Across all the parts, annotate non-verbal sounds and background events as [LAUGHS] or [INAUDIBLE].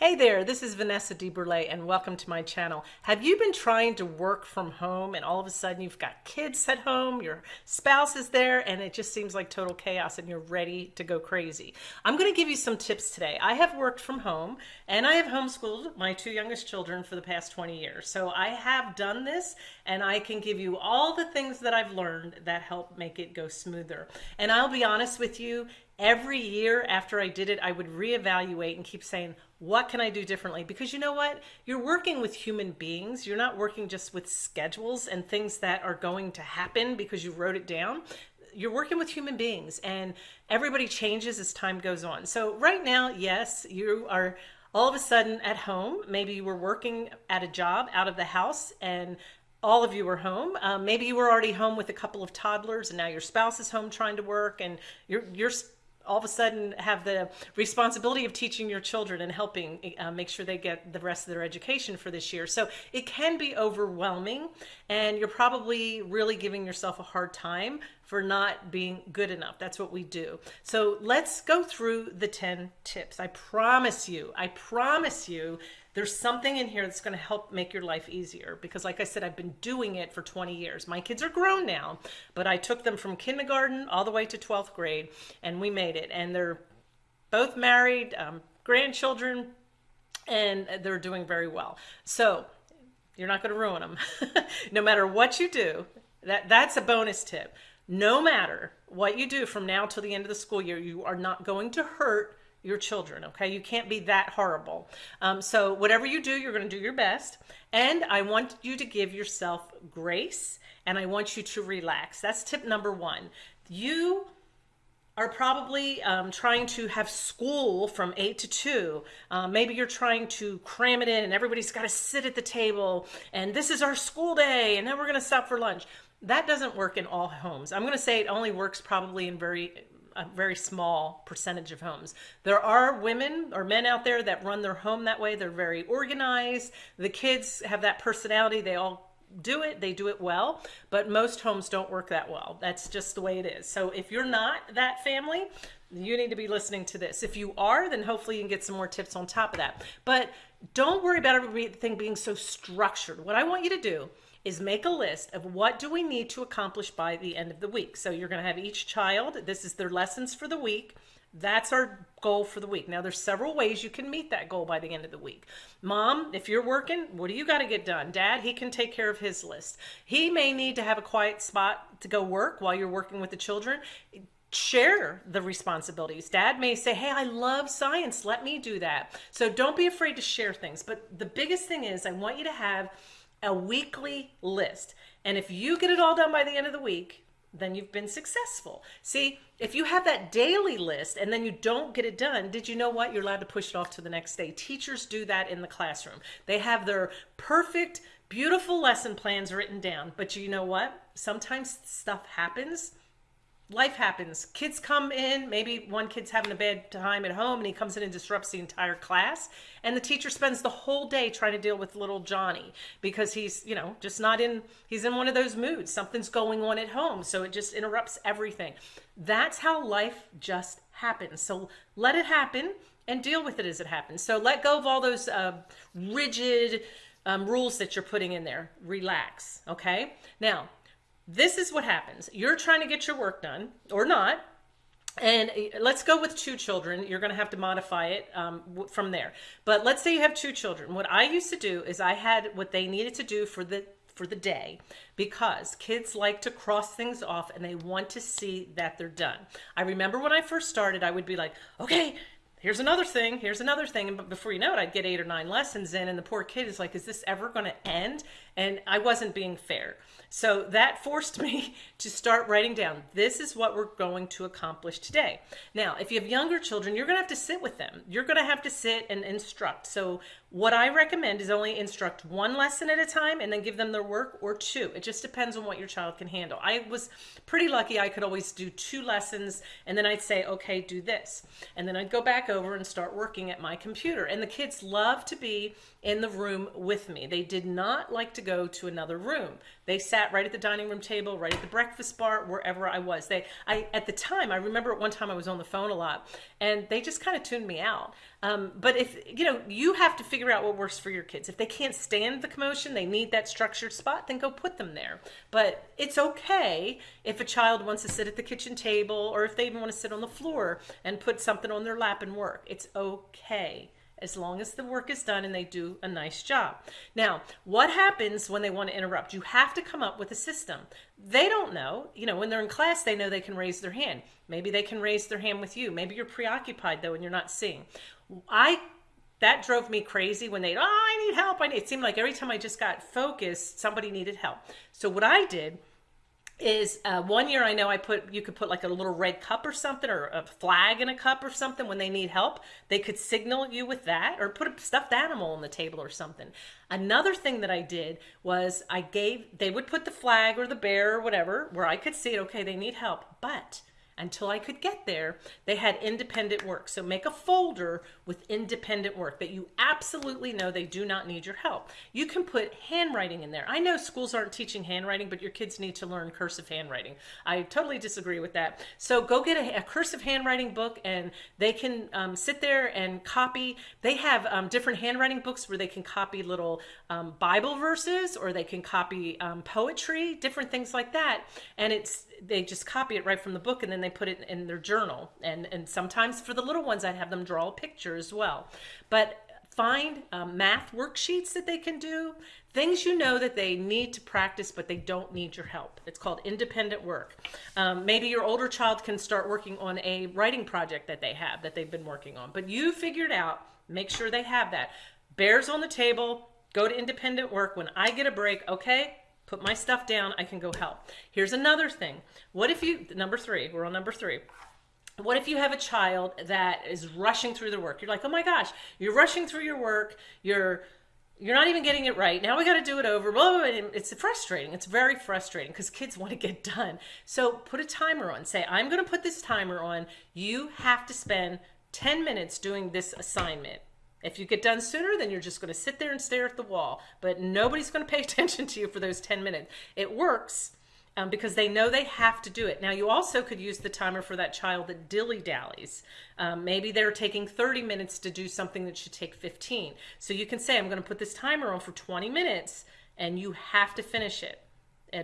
Hey there, this is Vanessa DeBurle and welcome to my channel. Have you been trying to work from home and all of a sudden you've got kids at home, your spouse is there, and it just seems like total chaos and you're ready to go crazy? I'm going to give you some tips today. I have worked from home and I have homeschooled my two youngest children for the past 20 years. So I have done this and I can give you all the things that I've learned that help make it go smoother. And I'll be honest with you, every year after I did it, I would reevaluate and keep saying, what can I do differently? Because you know what? You're working with human beings. You're not working just with schedules and things that are going to happen because you wrote it down. You're working with human beings and everybody changes as time goes on. So right now, yes, you are all of a sudden at home. Maybe you were working at a job out of the house and all of you were home. Um, maybe you were already home with a couple of toddlers and now your spouse is home trying to work and you're, you're all of a sudden have the responsibility of teaching your children and helping uh, make sure they get the rest of their education for this year. So it can be overwhelming and you're probably really giving yourself a hard time for not being good enough. That's what we do. So let's go through the 10 tips. I promise you, I promise you there's something in here that's going to help make your life easier because like I said, I've been doing it for 20 years. My kids are grown now, but I took them from kindergarten all the way to 12th grade and we made it. And they're both married, um, grandchildren, and they're doing very well. So you're not going to ruin them. [LAUGHS] no matter what you do, that, that's a bonus tip. No matter what you do from now till the end of the school year, you are not going to hurt your children okay you can't be that horrible um, so whatever you do you're going to do your best and i want you to give yourself grace and i want you to relax that's tip number one you are probably um, trying to have school from 8 to 2. Uh, maybe you're trying to cram it in and everybody's got to sit at the table and this is our school day and then we're going to stop for lunch. That doesn't work in all homes. I'm going to say it only works probably in very a very small percentage of homes. There are women or men out there that run their home that way. They're very organized. The kids have that personality. They all do it, they do it well, but most homes don't work that well. That's just the way it is. So if you're not that family, you need to be listening to this. If you are, then hopefully you can get some more tips on top of that. But don't worry about everything being so structured. What I want you to do is make a list of what do we need to accomplish by the end of the week. So you're going to have each child, this is their lessons for the week. That's our goal for the week. Now there's several ways you can meet that goal by the end of the week. Mom, if you're working, what do you got to get done? Dad, he can take care of his list. He may need to have a quiet spot to go work while you're working with the children share the responsibilities. Dad may say, hey, I love science. Let me do that. So don't be afraid to share things. But the biggest thing is I want you to have a weekly list. And if you get it all done by the end of the week, then you've been successful. See, if you have that daily list and then you don't get it done, did you know what? You're allowed to push it off to the next day. Teachers do that in the classroom. They have their perfect, beautiful lesson plans written down. But you know what? Sometimes stuff happens life happens. Kids come in, maybe one kid's having a bad time at home and he comes in and disrupts the entire class. And the teacher spends the whole day trying to deal with little Johnny because he's, you know, just not in, he's in one of those moods. Something's going on at home. So it just interrupts everything. That's how life just happens. So let it happen and deal with it as it happens. So let go of all those uh, rigid um, rules that you're putting in there. Relax. Okay. Now, this is what happens. You're trying to get your work done or not. And uh, let's go with two children. You're going to have to modify it um, from there. But let's say you have two children. What I used to do is I had what they needed to do for the for the day because kids like to cross things off and they want to see that they're done. I remember when I first started, I would be like, okay, here's another thing, here's another thing. And before you know it, I'd get eight or nine lessons in and the poor kid is like, is this ever going to end? And I wasn't being fair. So that forced me [LAUGHS] to start writing down, this is what we're going to accomplish today. Now, if you have younger children, you're gonna have to sit with them. You're gonna have to sit and instruct. So what I recommend is only instruct one lesson at a time and then give them their work or two. It just depends on what your child can handle. I was pretty lucky I could always do two lessons and then I'd say, okay, do this. And then I'd go back over and start working at my computer. And the kids love to be in the room with me. They did not like to go to another room. They sat right at the dining room table, right at the breakfast bar, wherever I was. They, I, at the time, I remember at one time I was on the phone a lot and they just kind of tuned me out. Um, but if you know, you have to figure out what works for your kids. If they can't stand the commotion, they need that structured spot, then go put them there. But it's okay if a child wants to sit at the kitchen table or if they even want to sit on the floor and put something on their lap and work. It's okay as long as the work is done and they do a nice job. Now, what happens when they want to interrupt? You have to come up with a system. They don't know. You know, when they're in class, they know they can raise their hand. Maybe they can raise their hand with you. Maybe you're preoccupied though and you're not seeing. I that drove me crazy when they oh I need help. I need it seemed like every time I just got focused, somebody needed help. So what I did is uh, one year I know I put you could put like a little red cup or something or a flag in a cup or something when they need help. They could signal you with that or put a stuffed animal on the table or something. Another thing that I did was I gave they would put the flag or the bear or whatever where I could see it. Okay, they need help, but until I could get there, they had independent work. So make a folder with independent work that you absolutely know they do not need your help. You can put handwriting in there. I know schools aren't teaching handwriting, but your kids need to learn cursive handwriting. I totally disagree with that. So go get a, a cursive handwriting book and they can um, sit there and copy. They have um, different handwriting books where they can copy little um, Bible verses or they can copy um, poetry, different things like that. And it's they just copy it right from the book and then they put it in their journal. And, and sometimes for the little ones, I'd have them draw a picture as well. But find um, math worksheets that they can do, things you know that they need to practice, but they don't need your help. It's called independent work. Um, maybe your older child can start working on a writing project that they have that they've been working on, but you figured out, make sure they have that. Bears on the table, go to independent work. When I get a break, okay, put my stuff down, I can go help. Here's another thing. What if you, number three, we're on number three. What if you have a child that is rushing through their work? You're like, oh my gosh, you're rushing through your work. You're you're not even getting it right. Now we got to do it over. Blah, blah, blah. It's frustrating. It's very frustrating because kids want to get [LAUGHS] done. So put a timer on. Say, I'm going to put this timer on. You have to spend 10 minutes doing this assignment. If you get done sooner, then you're just going to sit there and stare at the wall. But nobody's going [LAUGHS] to pay attention to you for those 10 minutes. It works um, because they know they have to do it. Now, you also could use the timer for that child that dilly dallies. Um, maybe they're taking 30 minutes to do something that should take 15. So you can say, I'm going to put this timer on for 20 minutes and you have to finish it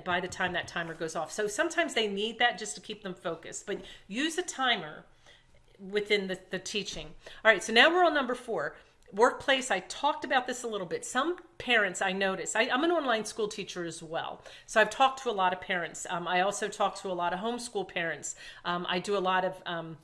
by the time that timer goes off. So sometimes they need that just to keep them focused. But use a timer within the, the teaching. All right, so now we're on number four. Workplace, I talked about this a little bit. Some parents I notice, I, am an online school teacher as well. So I've talked to a lot of parents. Um, I also talk to a lot of homeschool parents. Um, I do a lot of um,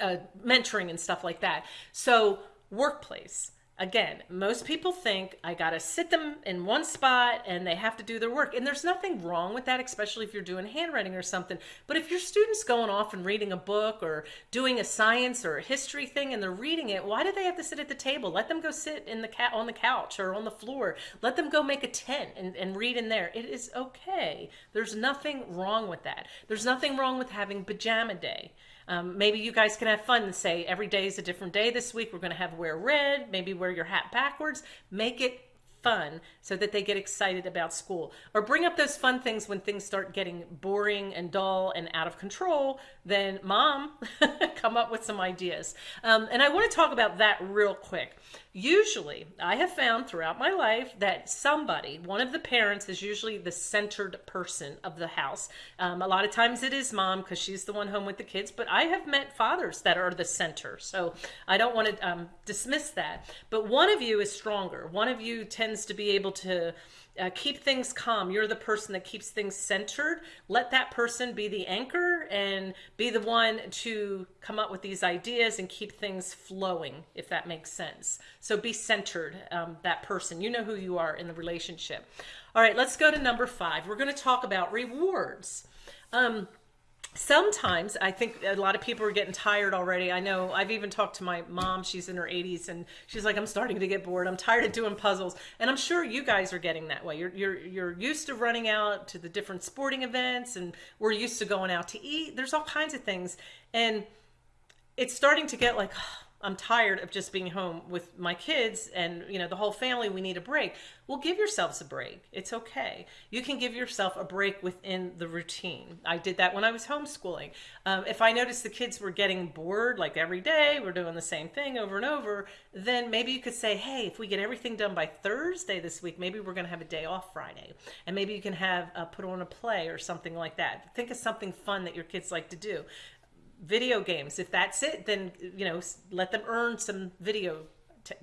uh, mentoring and stuff like that. So workplace, again, most people think I got to sit them in one spot and they have to do their work. And there's nothing wrong with that, especially if you're doing handwriting or something. But if your student's going off and reading a book or doing a science or a history thing and they're reading it, why do they have to sit at the table? Let them go sit in the cat on the couch or on the floor. Let them go make a tent and, and read in there. It is okay. There's nothing wrong with that. There's nothing wrong with having pajama day. Um, maybe you guys can have fun and say every day is a different day this week. We're going to have wear red, maybe wear your hat backwards. Make it fun so that they get excited about school. Or bring up those fun things when things start getting boring and dull and out of control, then mom, [LAUGHS] come up with some ideas. Um, and I want to talk about that real quick. Usually, I have found throughout my life that somebody, one of the parents, is usually the centered person of the house. Um, a lot of times it is mom because she's the one home with the kids, but I have met fathers that are the center. So I don't want to um, dismiss that. But one of you is stronger. One of you tends to be able to uh, keep things calm. You're the person that keeps things centered. Let that person be the anchor and be the one to come up with these ideas and keep things flowing, if that makes sense. So be centered, um, that person. You know who you are in the relationship. All right, let's go to number five. We're going to talk about rewards. Um, sometimes I think a lot of people are getting tired already. I know I've even talked to my mom, she's in her 80s and she's like I'm starting to get bored. I'm tired of doing puzzles. And I'm sure you guys are getting that way. You're you're you're used to running out to the different sporting events and we're used to going out to eat. There's all kinds of things and it's starting to get like [SIGHS] oh, I'm tired of just being home with my kids and you know the whole family we need a break. Well, give yourselves a break. It's okay. You can give yourself a break within the routine. I did that when I was homeschooling. Um, if I noticed the kids were getting bored like every day, we're doing the same thing over and over, then maybe you could say, "Hey, if we get everything done by Thursday this week, maybe we're going to have a day off Friday." And maybe you can have uh, put on a play or something like that. Think of something fun that your kids like to do video games. If that's it, then you know let them earn some video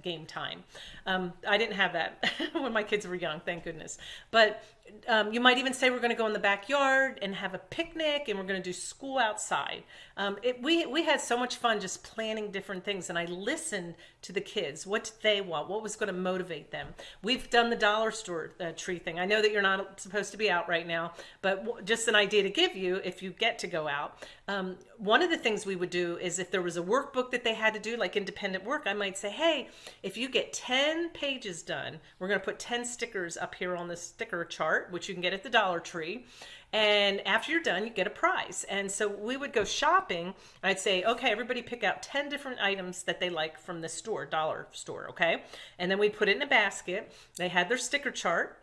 game time. Um, I didn't have that [LAUGHS] when my kids were young, thank goodness. But um, you might even say we're going to go in the backyard and have a picnic and we're going to do school outside. Um, it, we, we had so much fun just planning different things and I listened to the kids. What did they want? What was going to motivate them? We've done the dollar store uh, tree thing. I know that you're not supposed to be out right now, but just an idea to give you if you get to go out. Um, one of the things we would do is if there was a workbook that they had to do, like independent work, I might say, hey, if you get 10 pages done, we're going to put 10 stickers up here on the sticker chart which you can get at the Dollar Tree. And after you're done, you get a prize. And so we would go shopping. I'd say, okay, everybody pick out 10 different items that they like from the store, dollar store, okay? And then we put it in a basket. They had their sticker chart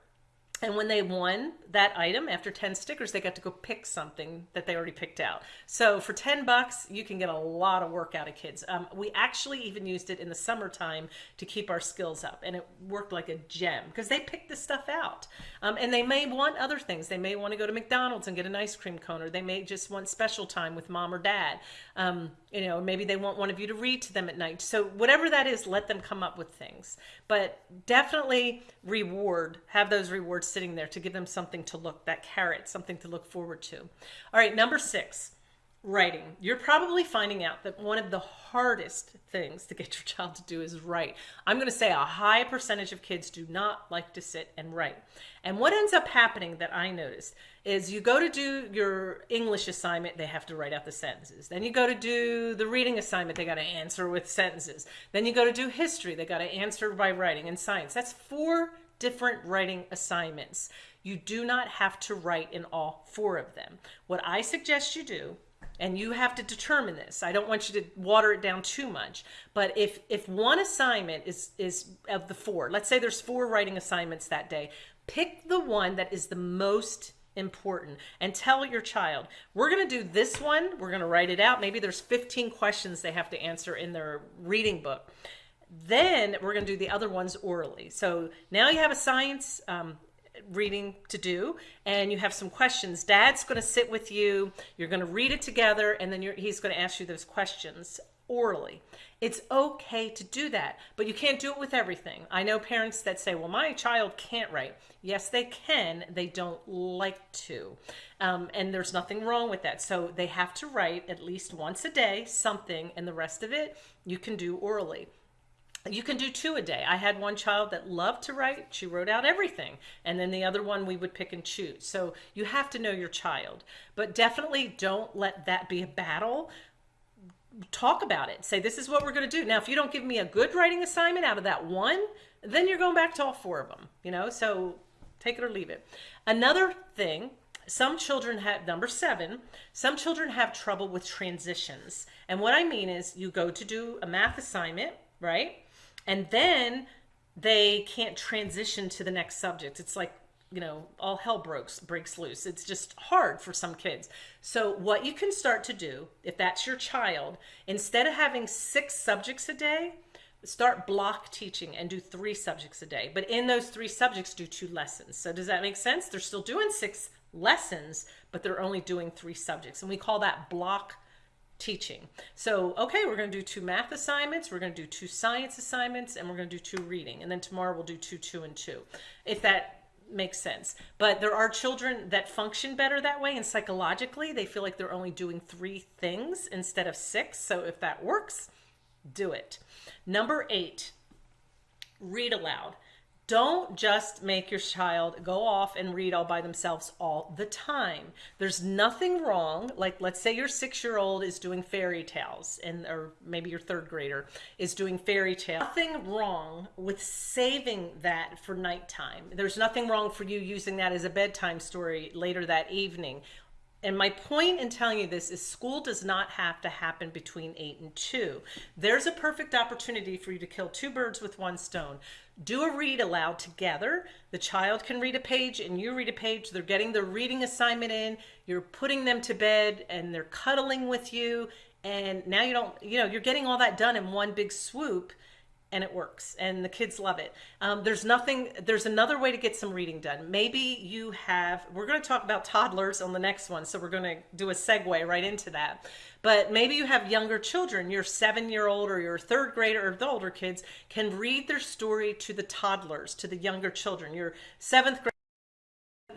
and when they won that item after 10 stickers, they got to go pick something that they already picked out. So for 10 bucks, you can get a lot of work out of kids. Um, we actually even used it in the summertime to keep our skills up and it worked like a gem because they picked the stuff out. Um, and they may want other things. They may want to go to McDonald's and get an ice cream cone or they may just want special time with mom or dad. Um, you know, maybe they want one of you to read to them at night. So whatever that is, let them come up with things. But definitely reward, have those rewards sitting there to give them something to look, that carrot, something to look forward to. All right, number six, writing. You're probably finding out that one of the hardest things to get [LAUGHS] your child to do is write. I'm going to say a high percentage of kids do not like to sit and write. And what ends up happening that I noticed is you go to do your English assignment, they have to write out the sentences. Then you go to do the reading assignment, they got to answer with sentences. Then you go to do history, they got to answer by writing and science. That's four different writing assignments. You do not have to write in all four of them. What I suggest you do and you have to determine this. I don't want you to water it down too much. But if if one assignment is is of the four, let's say there's four writing assignments that day, pick the one that is the most important and tell your child, we're going to do this one, we're going to write it out. Maybe there's 15 questions they have to answer in their reading book. Then we're going to do the other ones orally. So now you have a science um, reading to do and you have some questions. Dad's going to sit with you. You're going to read it together and then he's going to ask you those questions orally. It's okay to do that but you can't do it with everything. I know parents that say well my child can't write. Yes they can. They don't like to. Um, and there's nothing wrong with that. So they have to write at least once a day something and the rest of it you can do orally you can do two a day. I had one child that loved to write. She wrote out everything. And then the other one we would pick and choose. So you have to know your child. But definitely don't let that be a battle. Talk about it. Say, this is what we're going to do. Now, if you don't give me a good writing assignment out of that one, then you're going back to all four of them. You know, so take it or leave it. Another thing some children have number seven some children have trouble with transitions and what i mean is you go to do a math assignment right and then they can't transition to the next subject. It's like you know all hell breaks breaks loose. It's just hard for some kids. So what you can start to do if that's your child instead of having six subjects a day start block teaching and do three subjects a day. But in those three subjects do two lessons. So does that make sense? They're still doing six lessons but they're only doing three subjects. And we call that block teaching. So, okay, we're going to do two math assignments, we're going to do two science assignments, and we're going to do two reading. And then tomorrow we'll do two, two, and two, if that makes sense. But there are children that function better that way, and psychologically, they feel like they're only doing three things instead of six. So, if that works, do it. Number eight, read aloud. Don't just make your child go off and read all by themselves all the time. There's nothing wrong. Like, let's say your six year old is doing fairy tales, and or maybe your third grader is doing fairy tales. Nothing wrong with saving that for nighttime. There's nothing wrong for you using that as a bedtime story later that evening And my point in telling you this is school does not have to happen between 8 and 2. There's a perfect opportunity for you to kill two birds with one stone. Do a read aloud together. The child can read a page and you read a page. They're getting their reading assignment in. You're putting them to bed and they're cuddling with you. And now you don't, you know, you're getting all that done in one big swoop and it works and the kids love it. Um, there's nothing there's another way to get some reading done. Maybe you have we're going to talk about toddlers on the next one so we're going to do a segue right into that. But maybe you have younger children your seven year old or your third grader or the older kids can read their story to the toddlers to the younger children. Your seventh grade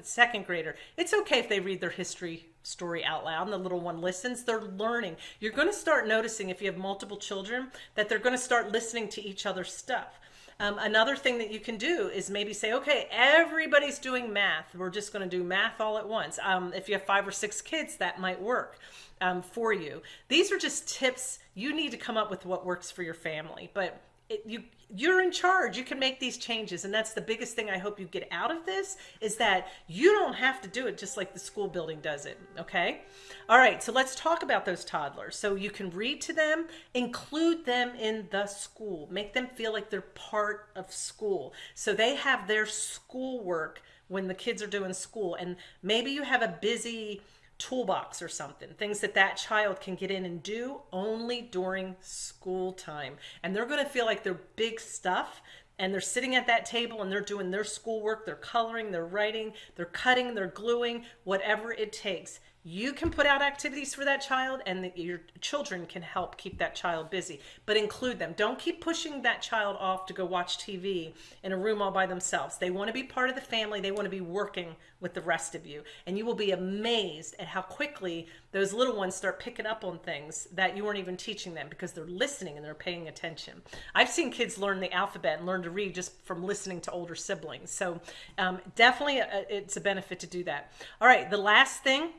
second grader it's okay if they read their history story out loud and the little one listens, they're learning. You're going to start noticing if you have multiple children that they're going to start listening to each other's stuff. Um, another thing that you can do is maybe say, okay, everybody's doing math. We're just going to do math all at once. Um, if you have five or six kids, that might work um, for you. These are just tips. You need to come up with what works for your family. But it, you you're in charge. You can make these changes. And that's the biggest thing i hope you get out of this is that you don't have to do it just like the school building does it okay? All right so let's talk about those toddlers. So you can read to them include them in the school make them feel like they're part of school. So they have their schoolwork when the kids are doing school. And maybe you have a busy toolbox or something, things that that child can get in and do only during school time. And they're going to feel like they're big stuff and they're sitting at that table and they're doing their schoolwork, they're coloring, they're writing, they're cutting, they're gluing, whatever it takes. You can put out activities for that child and the, your children can help keep that child busy, but include them. Don't keep pushing that child off to go watch TV in a room all by themselves. They want to be part of the family. They want to be working with the rest of you. And you will be amazed at how quickly those little ones start picking up on things that you weren't even teaching them because they're listening and they're paying attention. I've seen kids learn the alphabet and learn to read just from listening to older siblings. So um, definitely a, uh, it's a benefit to do that. All right, the last thing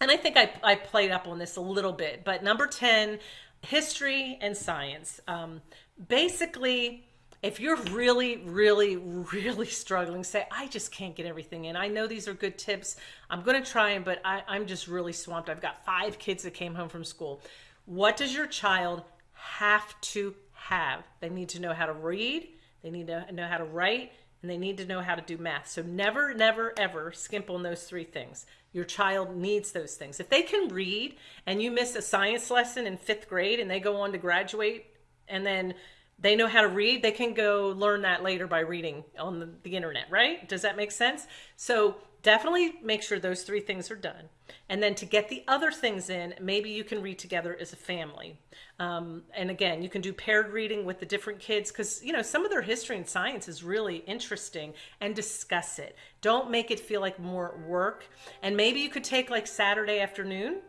and I think I, I played up on this a little bit, but number 10, history and science. Um, basically, if you're really, really, really struggling, say, I just can't get everything in. I know these are good tips. I'm going to try them, but I, I'm just really swamped. I've got five kids that came home from school. What does your child have to have? They need to know how to read. They need to know how to write and they need to know how to do math. So never, never, ever skimp on those three things. Your child needs those things. If they can read and you miss a science lesson in fifth grade and they go on to graduate and then they know how to read, they can go learn that later by reading on the, the internet, right? Does that make sense? So definitely make sure those three things are done. And then to get the other things in, maybe you can read together as a family. Um, and again, you can do paired reading with the different kids because, you know, some of their history and science is really interesting and discuss it. Don't make it feel like more work. And maybe you could take like Saturday afternoon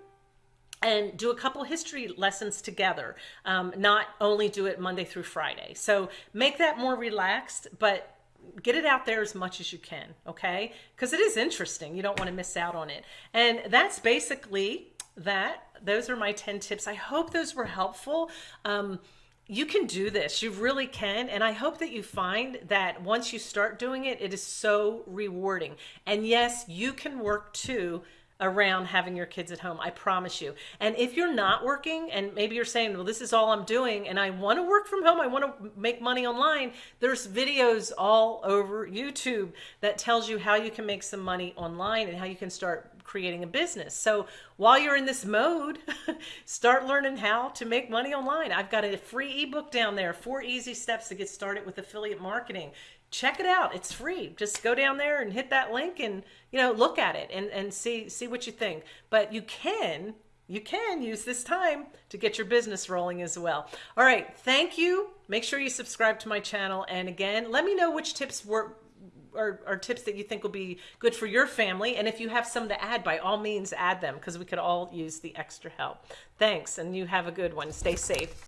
and do a couple history lessons together, um, not only do it Monday through Friday. So make that more relaxed, but get it out there as much as you can, okay? Because it is interesting. You don't want to miss out on it. And that's basically that. Those are my 10 tips. I hope those were helpful. Um, you can do this. You really can. And I hope that you find that once you start doing it, it is so rewarding. And yes, you can work too around having your kids at home. I promise you. And if you're not working and maybe you're saying, well, this is all I'm doing and I want to work from home, I want to make money online, there's videos all over YouTube that tells you how you can make some money online and how you can start creating a business. So while you're in this mode, [LAUGHS] start learning how to make money online. I've got a free ebook down there, four easy steps to get started with affiliate marketing check it out. It's free. Just go down there and hit that link and, you know, look at it and, and see, see what you think. But you can, you can use this time to get your business rolling as well. All right. Thank you. Make sure you subscribe to my channel. And again, let me know which tips work or, are tips that you think will be good for your family. And if you have some to add, by all means, add them because we could all use the extra help. Thanks. And you have a good one. Stay safe.